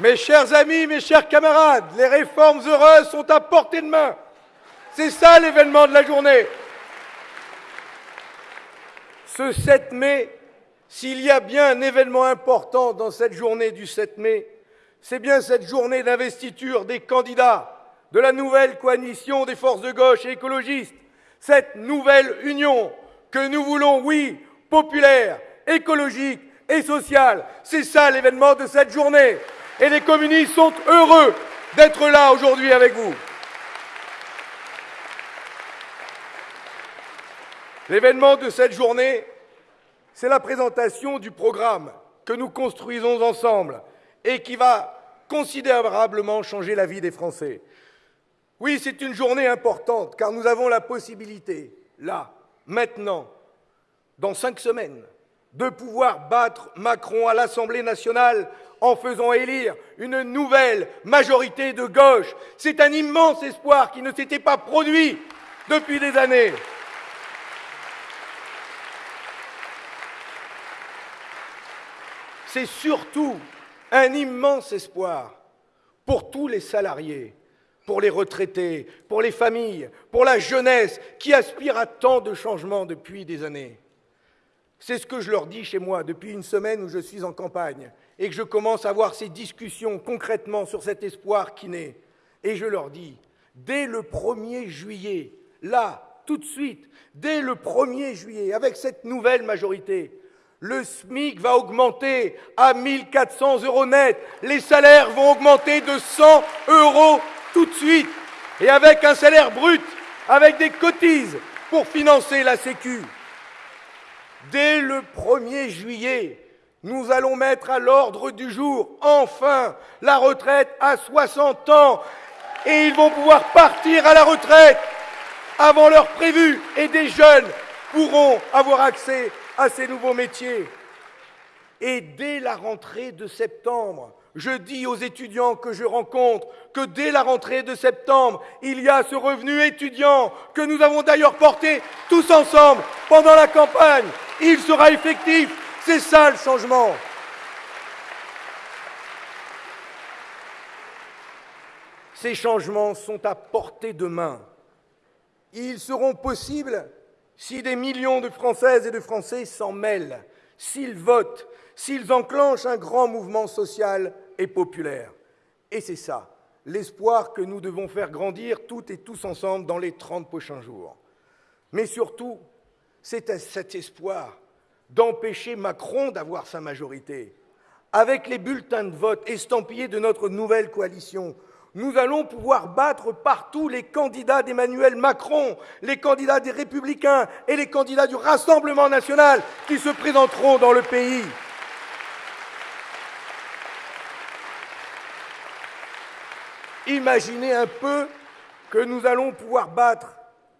Mes chers amis, mes chers camarades, les réformes heureuses sont à portée de main. C'est ça l'événement de la journée. Ce 7 mai, s'il y a bien un événement important dans cette journée du 7 mai, c'est bien cette journée d'investiture des candidats de la nouvelle coalition des forces de gauche et écologistes, cette nouvelle union que nous voulons, oui, populaire, écologique et sociale. C'est ça l'événement de cette journée. Et les communistes sont heureux d'être là aujourd'hui avec vous. L'événement de cette journée, c'est la présentation du programme que nous construisons ensemble et qui va considérablement changer la vie des Français. Oui, c'est une journée importante car nous avons la possibilité, là, maintenant, dans cinq semaines, de pouvoir battre Macron à l'Assemblée nationale en faisant élire une nouvelle majorité de gauche. C'est un immense espoir qui ne s'était pas produit depuis des années. C'est surtout un immense espoir pour tous les salariés, pour les retraités, pour les familles, pour la jeunesse qui aspire à tant de changements depuis des années. C'est ce que je leur dis chez moi depuis une semaine où je suis en campagne et que je commence à avoir ces discussions concrètement sur cet espoir qui naît. Et je leur dis, dès le 1er juillet, là, tout de suite, dès le 1er juillet, avec cette nouvelle majorité, le SMIC va augmenter à 1400 euros net, les salaires vont augmenter de 100 euros tout de suite, et avec un salaire brut, avec des cotises pour financer la Sécu. Dès le 1er juillet, nous allons mettre à l'ordre du jour, enfin, la retraite à 60 ans. Et ils vont pouvoir partir à la retraite avant l'heure prévue. Et des jeunes pourront avoir accès à ces nouveaux métiers. Et dès la rentrée de septembre, je dis aux étudiants que je rencontre que dès la rentrée de septembre, il y a ce revenu étudiant que nous avons d'ailleurs porté tous ensemble pendant la campagne. Il sera effectif. C'est ça le changement. Ces changements sont à portée de main. Ils seront possibles si des millions de Françaises et de Français s'en mêlent, s'ils votent, s'ils enclenchent un grand mouvement social et populaire. Et c'est ça, l'espoir que nous devons faire grandir toutes et tous ensemble dans les 30 prochains jours. Mais surtout, c'est cet espoir d'empêcher Macron d'avoir sa majorité. Avec les bulletins de vote estampillés de notre nouvelle coalition, nous allons pouvoir battre partout les candidats d'Emmanuel Macron, les candidats des Républicains et les candidats du Rassemblement national qui se présenteront dans le pays. Imaginez un peu que nous allons pouvoir battre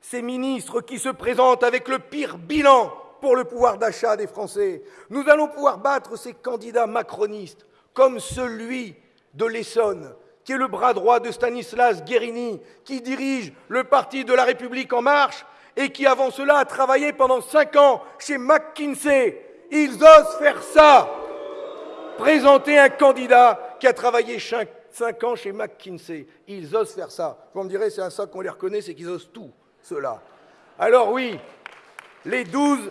ces ministres qui se présentent avec le pire bilan pour le pouvoir d'achat des Français. Nous allons pouvoir battre ces candidats macronistes, comme celui de l'Essonne, qui est le bras droit de Stanislas Guérini, qui dirige le Parti de la République en marche et qui, avant cela, a travaillé pendant cinq ans chez McKinsey. Ils osent faire ça Présenter un candidat qui a travaillé cinq ans chez McKinsey. Ils osent faire ça. Vous me direz, c'est un ça qu'on les reconnaît, c'est qu'ils osent tout, cela. Alors oui, les 12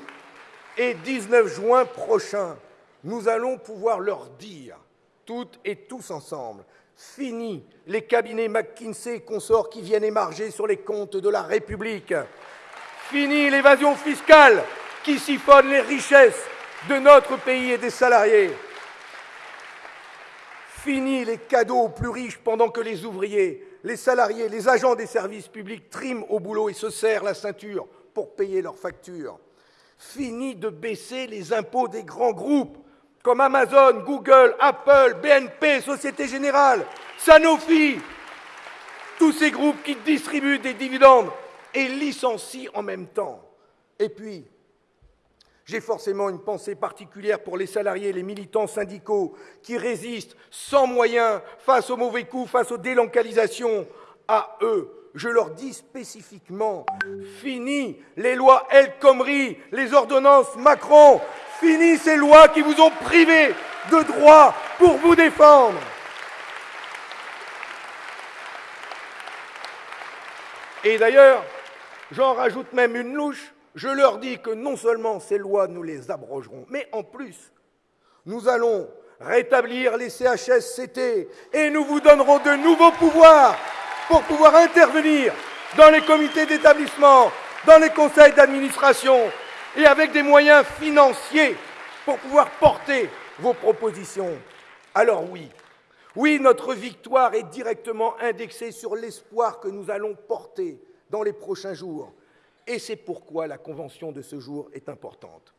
et 19 juin prochains, nous allons pouvoir leur dire, toutes et tous ensemble, fini les cabinets McKinsey et consorts qui viennent émarger sur les comptes de la République. Fini l'évasion fiscale qui siphonne les richesses de notre pays et des salariés. Fini les cadeaux aux plus riches pendant que les ouvriers, les salariés, les agents des services publics triment au boulot et se serrent la ceinture pour payer leurs factures. Fini de baisser les impôts des grands groupes comme Amazon, Google, Apple, BNP, Société Générale, Sanofi, tous ces groupes qui distribuent des dividendes et licencient en même temps. Et puis, j'ai forcément une pensée particulière pour les salariés les militants syndicaux qui résistent sans moyens face aux mauvais coups, face aux délocalisations. À eux, je leur dis spécifiquement, fini les lois El Khomri, les ordonnances Macron, fini ces lois qui vous ont privé de droits pour vous défendre. Et d'ailleurs, j'en rajoute même une louche, je leur dis que non seulement ces lois, nous les abrogerons, mais en plus, nous allons rétablir les CHSCT et nous vous donnerons de nouveaux pouvoirs pour pouvoir intervenir dans les comités d'établissement, dans les conseils d'administration et avec des moyens financiers pour pouvoir porter vos propositions. Alors oui, notre victoire est directement indexée sur l'espoir que nous allons porter dans les prochains jours. Et c'est pourquoi la convention de ce jour est importante.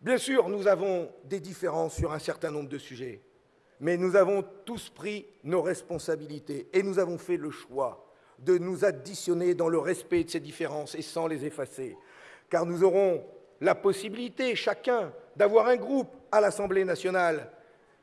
Bien sûr, nous avons des différences sur un certain nombre de sujets, mais nous avons tous pris nos responsabilités et nous avons fait le choix de nous additionner dans le respect de ces différences et sans les effacer, car nous aurons la possibilité, chacun, d'avoir un groupe à l'Assemblée nationale,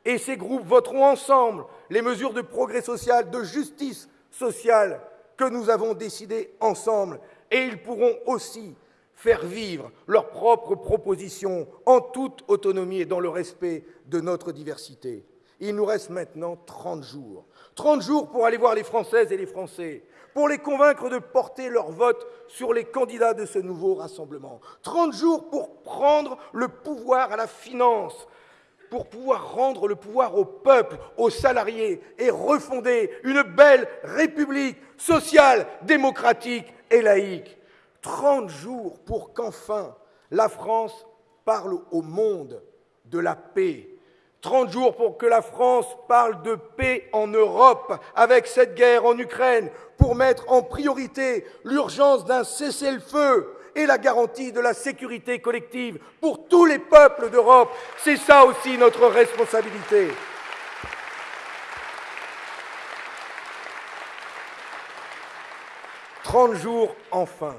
et ces groupes voteront ensemble les mesures de progrès social, de justice sociale que nous avons décidées ensemble, et ils pourront aussi faire vivre leurs propres propositions en toute autonomie et dans le respect de notre diversité. Il nous reste maintenant 30 jours. 30 jours pour aller voir les Françaises et les Français, pour les convaincre de porter leur vote sur les candidats de ce nouveau rassemblement. 30 jours pour prendre le pouvoir à la finance, pour pouvoir rendre le pouvoir au peuple, aux salariés et refonder une belle république sociale, démocratique et laïque. 30 jours pour qu'enfin la France parle au monde de la paix. 30 jours pour que la France parle de paix en Europe avec cette guerre en Ukraine, pour mettre en priorité l'urgence d'un cessez-le-feu et la garantie de la sécurité collective pour tous les peuples d'Europe. C'est ça aussi notre responsabilité. Trente jours enfin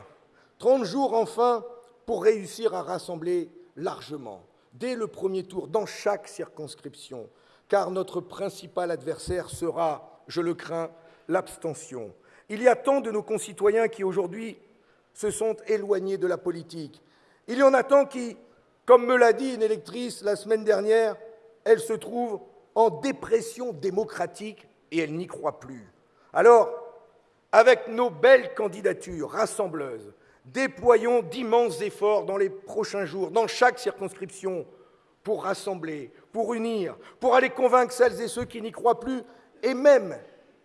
30 jours enfin pour réussir à rassembler largement, dès le premier tour, dans chaque circonscription, car notre principal adversaire sera, je le crains, l'abstention. Il y a tant de nos concitoyens qui aujourd'hui se sont éloignés de la politique. Il y en a tant qui, comme me l'a dit une électrice la semaine dernière, se trouve en dépression démocratique et n'y croit plus. Alors, avec nos belles candidatures rassembleuses, Déployons d'immenses efforts dans les prochains jours, dans chaque circonscription, pour rassembler, pour unir, pour aller convaincre celles et ceux qui n'y croient plus, et même,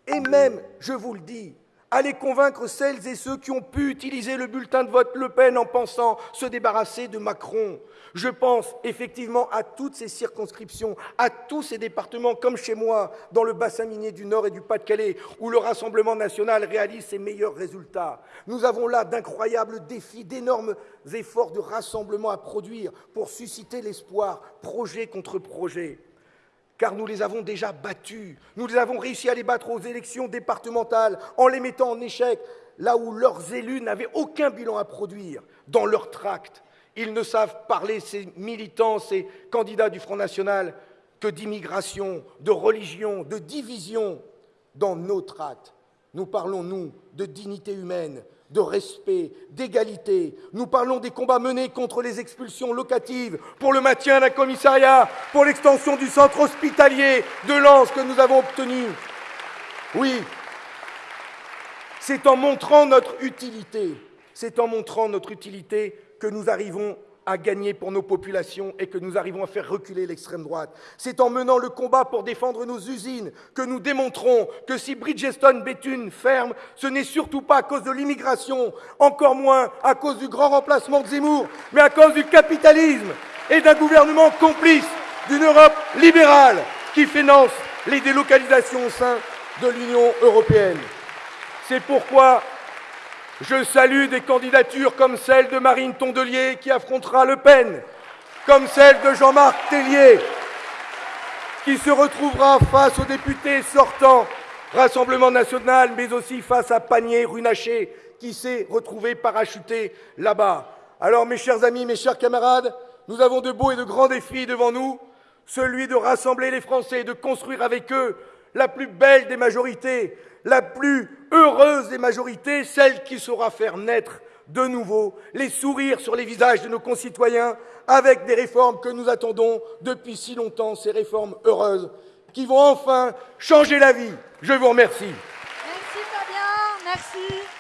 et même, je vous le dis, aller convaincre celles et ceux qui ont pu utiliser le bulletin de vote Le Pen en pensant se débarrasser de Macron. Je pense effectivement à toutes ces circonscriptions, à tous ces départements, comme chez moi, dans le bassin minier du Nord et du Pas-de-Calais, où le Rassemblement national réalise ses meilleurs résultats. Nous avons là d'incroyables défis, d'énormes efforts de rassemblement à produire pour susciter l'espoir, projet contre projet car nous les avons déjà battus. Nous les avons réussi à les battre aux élections départementales en les mettant en échec, là où leurs élus n'avaient aucun bilan à produire dans leur tract. Ils ne savent parler, ces militants, ces candidats du Front National, que d'immigration, de religion, de division. Dans nos tracts, nous parlons, nous, de dignité humaine, de respect, d'égalité. Nous parlons des combats menés contre les expulsions locatives, pour le maintien d'un commissariat, pour l'extension du centre hospitalier de Lens que nous avons obtenu. Oui, c'est en montrant notre utilité, c'est en montrant notre utilité que nous arrivons à gagner pour nos populations et que nous arrivons à faire reculer l'extrême droite. C'est en menant le combat pour défendre nos usines que nous démontrons que si Bridgestone Béthune ferme, ce n'est surtout pas à cause de l'immigration, encore moins à cause du grand remplacement de Zemmour, mais à cause du capitalisme et d'un gouvernement complice d'une Europe libérale qui finance les délocalisations au sein de l'Union européenne. C'est pourquoi je salue des candidatures comme celle de Marine Tondelier qui affrontera Le Pen, comme celle de Jean-Marc Tellier qui se retrouvera face aux députés sortants Rassemblement national, mais aussi face à Panier-Runacher qui s'est retrouvé parachuté là-bas. Alors mes chers amis, mes chers camarades, nous avons de beaux et de grands défis devant nous, celui de rassembler les Français de construire avec eux la plus belle des majorités, la plus heureuse des majorités, celle qui saura faire naître de nouveau les sourires sur les visages de nos concitoyens avec des réformes que nous attendons depuis si longtemps, ces réformes heureuses qui vont enfin changer la vie. Je vous remercie. Merci Fabien, merci.